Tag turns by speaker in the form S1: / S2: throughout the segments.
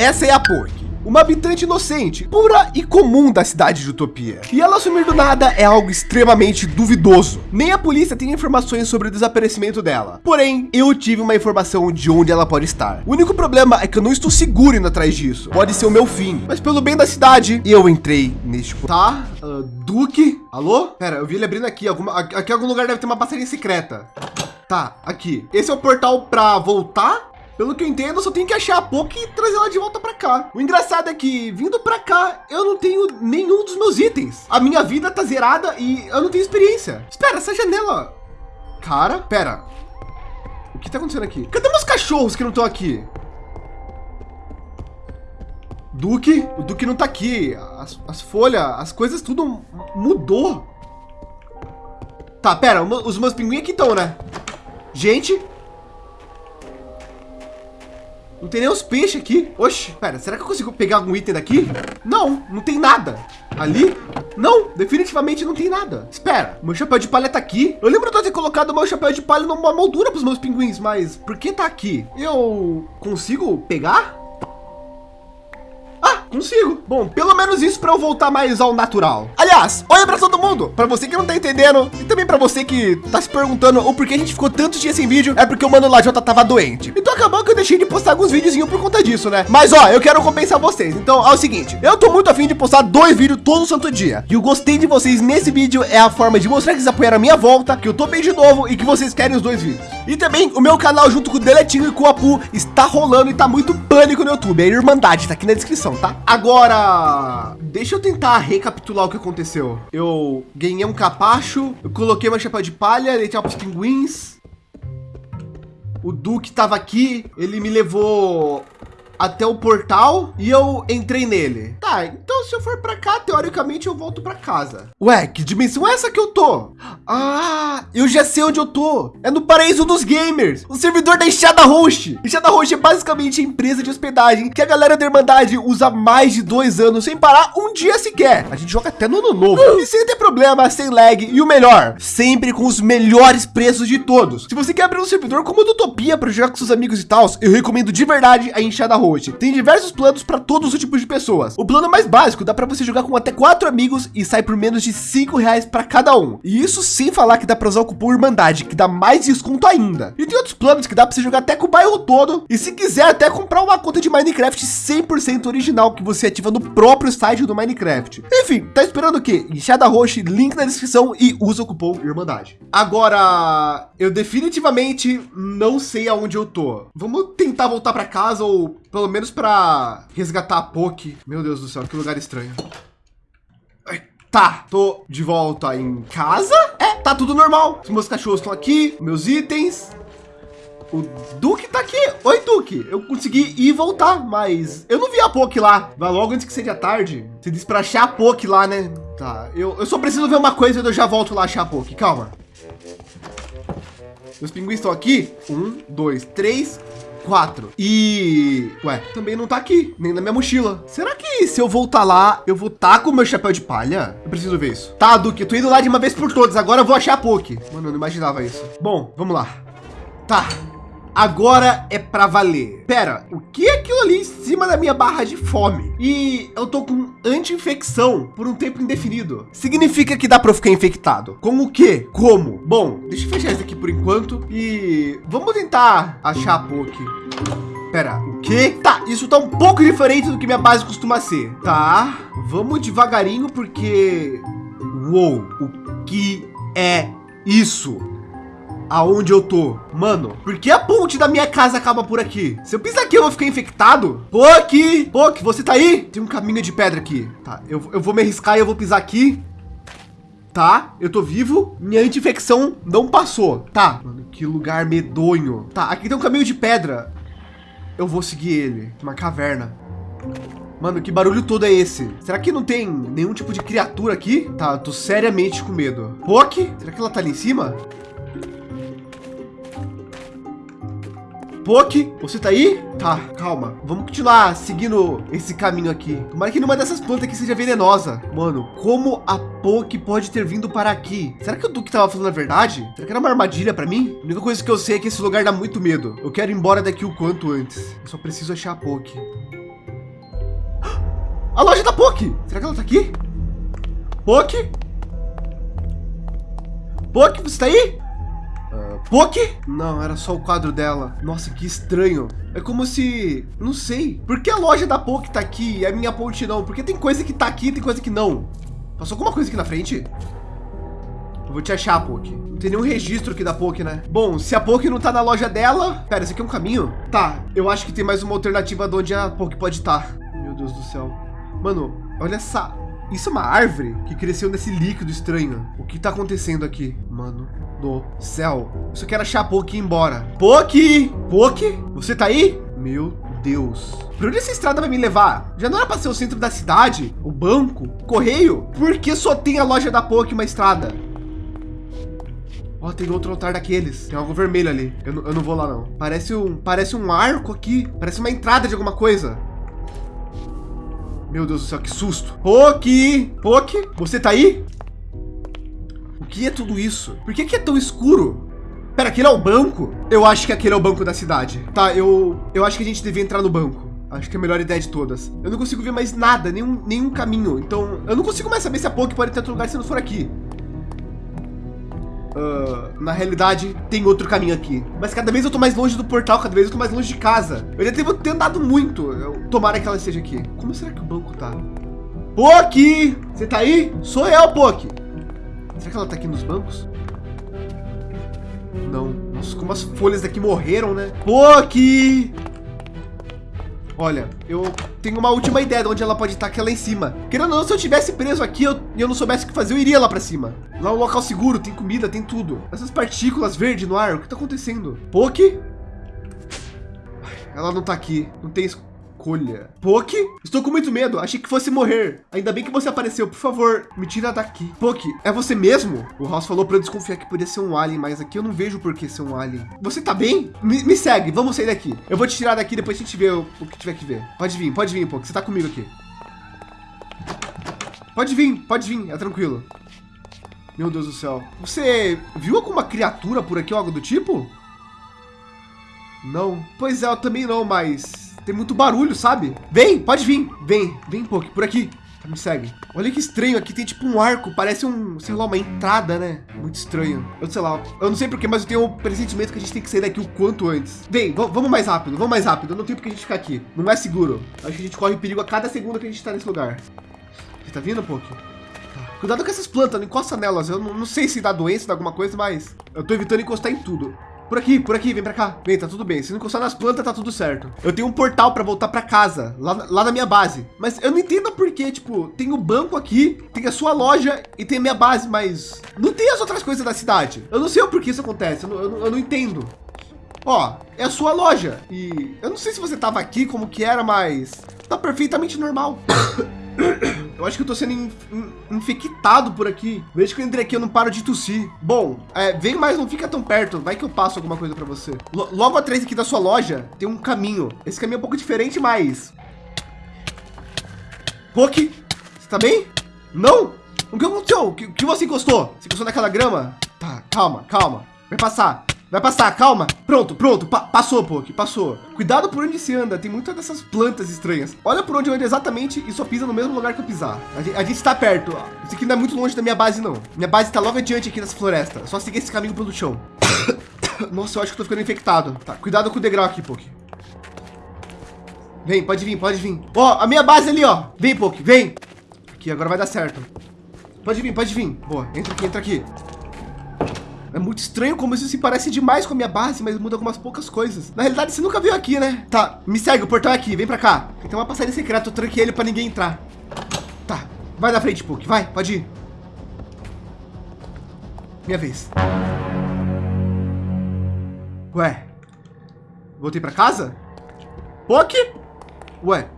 S1: essa é a Poki uma habitante inocente, pura e comum da cidade de Utopia. E ela sumir do nada é algo extremamente duvidoso. Nem a polícia tem informações sobre o desaparecimento dela. Porém, eu tive uma informação de onde ela pode estar. O único problema é que eu não estou seguro indo atrás disso. Pode ser o meu fim, mas pelo bem da cidade, eu entrei neste... Tá, uh, Duque, alô? Pera, eu vi ele abrindo aqui, alguma, aqui em algum lugar deve ter uma passarinha secreta. Tá, aqui. Esse é o portal para voltar pelo que eu entendo, eu só tenho que achar a Poki e trazer ela de volta para cá. O engraçado é que vindo para cá, eu não tenho nenhum dos meus itens. A minha vida tá zerada e eu não tenho experiência. Espera, essa janela. Cara, pera. O que tá acontecendo aqui? Cadê meus cachorros que não estão aqui? Duque, o Duque não tá aqui. As, as folhas, as coisas tudo mudou. Tá, pera, os meus pinguins aqui estão, né? Gente, não tem nem os peixes aqui. Oxe, pera, será que eu consigo pegar algum item daqui? Não, não tem nada. Ali? Não, definitivamente não tem nada. Espera, meu chapéu de palha tá aqui. Eu lembro de ter colocado meu chapéu de palha numa moldura para os meus pinguins, mas por que tá aqui? Eu consigo pegar? Consigo. Bom, pelo menos isso para eu voltar mais ao natural. Aliás, olha para todo mundo. Para você que não tá entendendo e também para você que tá se perguntando o porquê a gente ficou tantos dias sem vídeo, é porque o Mano Lajota tava doente. Então acabou que eu deixei de postar alguns videozinhos por conta disso, né? Mas ó, eu quero compensar vocês. Então é o seguinte, eu tô muito afim de postar dois vídeos todo santo dia. E o gostei de vocês nesse vídeo é a forma de mostrar que vocês apoiaram a minha volta, que eu tô bem de novo e que vocês querem os dois vídeos. E também o meu canal junto com o Deletinho e com o Apu está rolando e tá muito pânico no YouTube. A Irmandade tá aqui na descrição, tá? Agora, deixa eu tentar recapitular o que aconteceu. Eu ganhei um capacho, eu coloquei uma chapéu de palha, dei tchau pros pinguins. O Duque estava aqui, ele me levou até o portal e eu entrei nele. Tá, então se eu for para cá, teoricamente eu volto para casa. Ué, que dimensão é essa que eu tô? Ah, eu já sei onde eu tô. É no paraíso dos gamers, o servidor da Enxada Host. Enxada Host é basicamente a empresa de hospedagem que a galera da Irmandade usa mais de dois anos sem parar um dia sequer. A gente joga até no ano novo. E sem ter problema, sem lag e o melhor, sempre com os melhores preços de todos. Se você quer abrir um servidor como o do Utopia para jogar com seus amigos e tal, eu recomendo de verdade a Enxada Host. Tem diversos planos para todos os tipos de pessoas. O plano mais básico dá para você jogar com até quatro amigos e sai por menos de cinco reais para cada um. E isso sem falar que dá para usar o cupom Irmandade, que dá mais desconto ainda. E tem outros planos que dá para você jogar até com o bairro todo. E se quiser até comprar uma conta de Minecraft 100% original que você ativa no próprio site do Minecraft. Enfim, tá esperando o quê? Enxada roxa, link na descrição e usa o cupom Irmandade. Agora, eu definitivamente não sei aonde eu tô. Vamos tentar voltar para casa ou pelo menos para resgatar a Poki. Meu Deus do céu, que lugar estranho. Tá, tô de volta em casa. É, tá tudo normal. Os meus cachorros estão aqui, meus itens. O Duque tá aqui. Oi, Duque. Eu consegui ir e voltar, mas eu não vi a Poki lá. Vai logo antes que seja tarde. Você disse para achar a Poki lá, né? Tá, eu, eu só preciso ver uma coisa e eu já volto lá achar a Poki. Calma. Os pinguins estão aqui. Um, dois, três, quatro. E, ué, também não tá aqui, nem na minha mochila. Será que se eu voltar lá, eu vou tá com o meu chapéu de palha? Eu preciso ver isso. Tá, Duque, eu tô indo lá de uma vez por todas. Agora eu vou achar a Poke. Mano, eu não imaginava isso. Bom, vamos lá. Tá, Agora é para valer. Pera, o que é aquilo ali em cima da minha barra de fome? E eu tô com anti-infecção por um tempo indefinido. Significa que dá para ficar infectado. Com o quê? Como? Bom, deixa eu fechar isso aqui por enquanto e vamos tentar achar a Poke. Pera, o quê? Tá, isso tá um pouco diferente do que minha base costuma ser. Tá, vamos devagarinho porque... Uou, o que é isso? Aonde eu tô. Mano, por que a ponte da minha casa acaba por aqui? Se eu pisar aqui, eu vou ficar infectado? Poki, Poki, você tá aí? Tem um caminho de pedra aqui. Tá, eu, eu vou me arriscar e eu vou pisar aqui. Tá, eu tô vivo. Minha anti-infecção não passou. Tá, mano, que lugar medonho. Tá, aqui tem um caminho de pedra. Eu vou seguir ele. Uma caverna. Mano, que barulho todo é esse? Será que não tem nenhum tipo de criatura aqui? Tá, tô seriamente com medo. Poki, será que ela tá ali em cima? Poke, você tá aí? Tá, calma. Vamos continuar seguindo esse caminho aqui. Tomara que numa dessas plantas aqui seja venenosa. Mano, como a Poke pode ter vindo para aqui? Será que o Duque tava falando a verdade? Será que era uma armadilha para mim? A única coisa que eu sei é que esse lugar dá muito medo. Eu quero ir embora daqui o quanto antes. Eu só preciso achar a Poke. A loja da Poki. Será que ela tá aqui? Poki? Poki, você tá aí? Poki? Não, era só o quadro dela. Nossa, que estranho. É como se... Não sei. Por que a loja da Poki tá aqui e a minha ponte não? Porque tem coisa que tá aqui e tem coisa que não. Passou alguma coisa aqui na frente? Eu vou te achar, Poki. Não tem nenhum registro aqui da Poki, né? Bom, se a Poki não tá na loja dela... Pera, esse aqui é um caminho? Tá, eu acho que tem mais uma alternativa de onde a Poki pode estar. Tá. Meu Deus do céu. Mano, olha essa... Isso é uma árvore que cresceu nesse líquido estranho. O que tá acontecendo aqui? Mano do céu. Eu só quero achar a Poki embora. Poki! Poki? Você tá aí? Meu Deus. Por onde essa estrada vai me levar? Já não era para ser o centro da cidade? O banco? O correio? Por que só tem a loja da Poki uma estrada? Ó, oh, tem outro altar daqueles. Tem algo vermelho ali. Eu eu não vou lá, não. Parece um, parece um arco aqui. Parece uma entrada de alguma coisa. Meu Deus do céu, que susto. Poki! Poki, você tá aí? Que é tudo isso? Por que, que é tão escuro? Pera, aquele é o banco? Eu acho que aquele é o banco da cidade. Tá, eu, eu acho que a gente devia entrar no banco. Acho que é a melhor ideia de todas. Eu não consigo ver mais nada, nenhum, nenhum caminho. Então, eu não consigo mais saber se a Poki pode ter outro lugar se não for aqui. Uh, na realidade, tem outro caminho aqui. Mas cada vez eu tô mais longe do portal, cada vez eu tô mais longe de casa. Eu já devo ter andado muito. Eu, tomara que ela esteja aqui. Como será que o banco tá? Poki! Você tá aí? Sou eu, Poki. Será que ela tá aqui nos bancos? Não. Nossa, como as folhas daqui morreram, né? Poki! Olha, eu tenho uma última ideia de onde ela pode estar aqui lá em cima. Querendo ou não, se eu tivesse preso aqui eu, e eu não soubesse o que fazer, eu iria lá para cima. Lá é um local seguro, tem comida, tem tudo. Essas partículas verdes no ar, o que tá acontecendo? Poke? Ela não tá aqui, não tem escolha. Poke? Estou com muito medo. Achei que fosse morrer. Ainda bem que você apareceu. Por favor, me tira daqui. Poke, é você mesmo? O House falou para eu desconfiar que podia ser um alien, mas aqui eu não vejo por que ser um alien. Você tá bem? Me, me segue. Vamos sair daqui. Eu vou te tirar daqui, depois a gente vê o, o que tiver que ver. Pode vir, pode vir, Poke. Você tá comigo aqui. Pode vir, pode vir. É tranquilo. Meu Deus do céu. Você viu alguma criatura por aqui ou algo do tipo? Não. Pois é, eu também não, mas tem muito barulho, sabe? Vem, pode vir. Vem, vem, pô, por aqui. Me segue. Olha que estranho, aqui tem tipo um arco, parece um, sei lá, uma entrada, né? Muito estranho. Eu sei lá, eu não sei porquê, mas eu tenho um pressentimento que a gente tem que sair daqui o quanto antes. Vem, vamos mais rápido, vamos mais rápido. Não tenho porque a gente ficar aqui. Não é seguro. Acho que a gente corre perigo a cada segundo que a gente tá nesse lugar. Você tá vindo, Poki? Tá. Cuidado com essas plantas, não encosta nelas. Eu não, não sei se dá doença, dá alguma coisa, mas eu tô evitando encostar em tudo. Por aqui, por aqui, vem pra cá. Vem, tá tudo bem. Se não encostar nas plantas, tá tudo certo. Eu tenho um portal para voltar para casa, lá, lá na minha base. Mas eu não entendo por que, tipo, tem o banco aqui, tem a sua loja e tem a minha base, mas não tem as outras coisas da cidade. Eu não sei o porquê isso acontece, eu não, eu eu não entendo. Ó, é a sua loja. E eu não sei se você tava aqui, como que era, mas tá perfeitamente normal. Eu acho que eu tô sendo in, in, infectado por aqui. Veja que eu entrei aqui, eu não paro de tossir. Bom, é, vem mais, não fica tão perto. Vai que eu passo alguma coisa para você. L logo atrás aqui da sua loja, tem um caminho. Esse caminho é um pouco diferente, mas... Poki, você tá bem? Não? O que aconteceu? O que, que você encostou? Você encostou naquela grama? Tá, calma, calma. Vai passar. Vai passar, calma. Pronto, pronto. Pa passou, Poki, passou. Cuidado por onde se anda. Tem muitas dessas plantas estranhas. Olha por onde eu ando exatamente e só pisa no mesmo lugar que eu pisar. A gente, a gente está perto. Isso aqui não é muito longe da minha base, não. Minha base está logo adiante aqui nessa floresta. Só seguir esse caminho pelo chão. Nossa, eu acho que eu tô ficando infectado. Tá, cuidado com o degrau aqui, Poki. Vem, pode vir, pode vir. Ó, a minha base ali, ó. Vem, Poki, vem. Aqui, agora vai dar certo. Pode vir, pode vir. Boa, entra aqui, entra aqui. É muito estranho como isso se parece demais com a minha base, mas muda algumas poucas coisas. Na realidade, você nunca viu aqui, né? Tá, me segue, o portão é aqui, vem pra cá. Tem uma passagem secreta, eu tranquei ele pra ninguém entrar. Tá, vai na frente, Puck, vai, pode ir. Minha vez. Ué, voltei pra casa? Puck? Ué,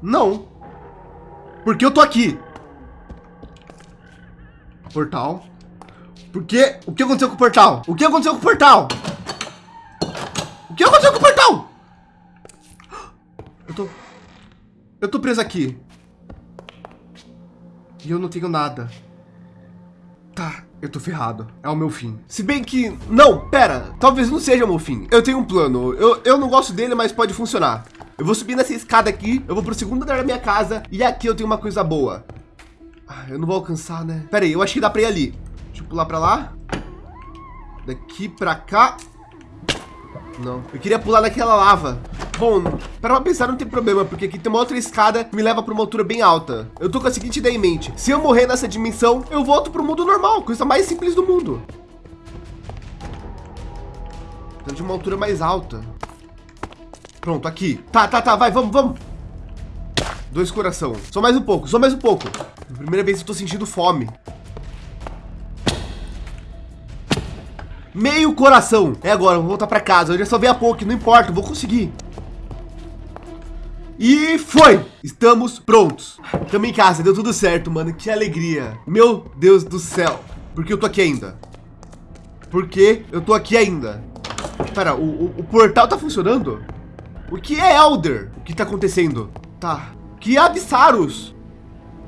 S1: não. Porque eu tô aqui. Portal. Porque o que aconteceu com o portal? O que aconteceu com o portal? O que aconteceu com o portal? Eu tô... Eu tô preso aqui. E eu não tenho nada. Tá, eu tô ferrado. É o meu fim. Se bem que... Não, pera. Talvez não seja o meu fim. Eu tenho um plano. Eu, eu não gosto dele, mas pode funcionar. Eu vou subir nessa escada aqui, eu vou pro segundo andar da minha casa e aqui eu tenho uma coisa boa. Ah, eu não vou alcançar, né? Pera aí, eu acho que dá pra ir ali. Deixa eu pular pra lá. Daqui pra cá. Não, eu queria pular naquela lava. Bom, para pensar não tem problema, porque aqui tem uma outra escada que me leva para uma altura bem alta. Eu tô com a seguinte ideia em mente. Se eu morrer nessa dimensão, eu volto para o mundo normal, coisa mais simples do mundo. de uma altura mais alta. Pronto, aqui. Tá, tá, tá, vai, vamos, vamos. Dois coração. Só mais um pouco, só mais um pouco. Primeira vez eu tô sentindo fome. Meio coração. É agora, vou voltar para casa. Eu já salvei a pouco, não importa, vou conseguir. E foi! Estamos prontos. Estamos em casa, deu tudo certo, mano. Que alegria. Meu Deus do céu. Por que eu tô aqui ainda? Por que eu tô aqui ainda? Pera, o, o, o portal tá funcionando? O que é Elder? O que tá acontecendo? Tá. Que Absaros?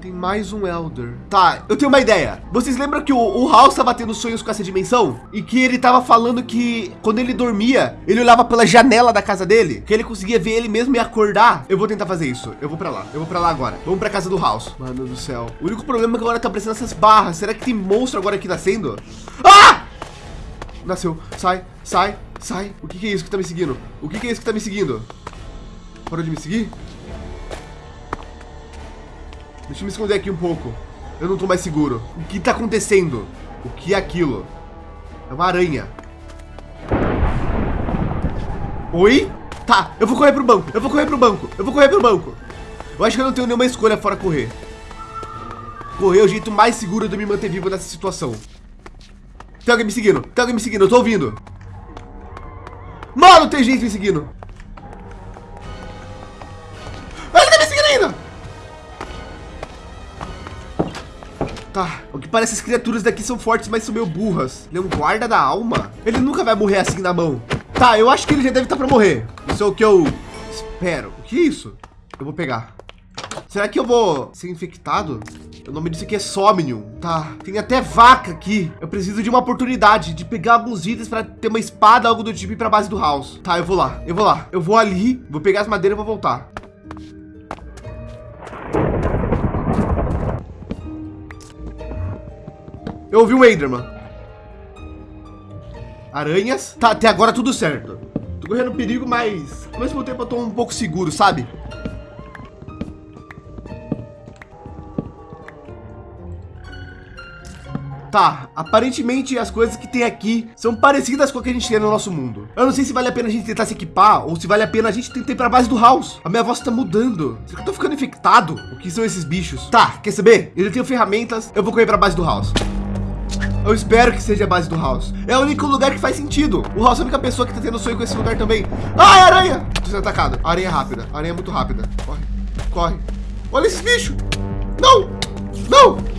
S1: Tem mais um Elder. Tá, eu tenho uma ideia. Vocês lembram que o, o House estava tendo sonhos com essa dimensão? E que ele estava falando que quando ele dormia, ele olhava pela janela da casa dele, que ele conseguia ver ele mesmo e acordar. Eu vou tentar fazer isso. Eu vou para lá. Eu vou para lá agora. Vamos para casa do House. Mano do céu. O único problema é que agora tá aparecendo essas barras. Será que tem monstro agora aqui nascendo? Ah! Nasceu. Sai, sai, sai. O que, que é isso que tá me seguindo? O que, que é isso que tá me seguindo? Parou de me seguir? Deixa eu me esconder aqui um pouco. Eu não tô mais seguro. O que tá acontecendo? O que é aquilo? É uma aranha. Oi? Tá, eu vou correr pro banco. Eu vou correr pro banco. Eu vou correr pro banco. Eu acho que eu não tenho nenhuma escolha fora correr. Correr é o jeito mais seguro de me manter vivo nessa situação. Tem alguém me seguindo. Tem alguém me seguindo. Eu tô ouvindo. Mano, tem gente me seguindo. Tá, o que parece as criaturas daqui são fortes, mas são meio burras. Ele é um guarda da alma? Ele nunca vai morrer assim na mão. Tá, eu acho que ele já deve estar para morrer. Isso é o que eu espero. O que é isso? Eu vou pegar. Será que eu vou ser infectado? O nome disso aqui é Somnium. Tá, tem até vaca aqui. Eu preciso de uma oportunidade de pegar alguns itens para ter uma espada, algo do tipo, para base do house. Tá, eu vou lá, eu vou lá. Eu vou ali, vou pegar as madeiras e vou voltar. Eu ouvi um Enderman. Aranhas. Tá, até agora tudo certo. Tô correndo perigo, mas ao mesmo tempo eu tô um pouco seguro, sabe? Tá, aparentemente as coisas que tem aqui são parecidas com o que a gente tem no nosso mundo. Eu não sei se vale a pena a gente tentar se equipar ou se vale a pena a gente tentar ir para base do house. A minha voz tá mudando. Será que eu tô ficando infectado? O que são esses bichos? Tá, quer saber? Eu tenho ferramentas, eu vou correr para base do house. Eu espero que seja a base do House. É o único lugar que faz sentido. O House é a única pessoa que tá tendo sonho com esse lugar também. Ai, aranha! Tô sendo atacado. Aranha rápida. Aranha muito rápida. Corre, corre. Olha esses bichos. Não, não.